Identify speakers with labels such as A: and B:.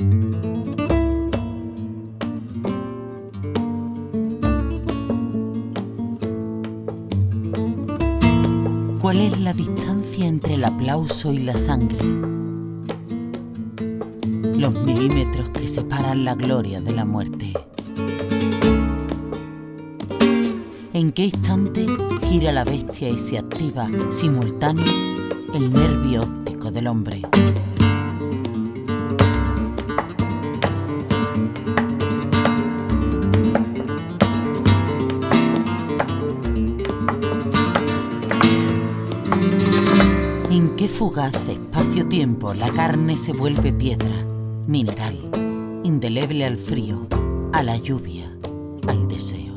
A: ¿Cuál es la distancia entre el aplauso y la sangre? Los milímetros que separan la gloria de la muerte. ¿En qué instante gira la bestia y se activa simultáneo el nervio óptico del hombre? ¿En qué fugaz espacio-tiempo la carne se vuelve piedra, mineral, indeleble al frío, a la lluvia, al deseo?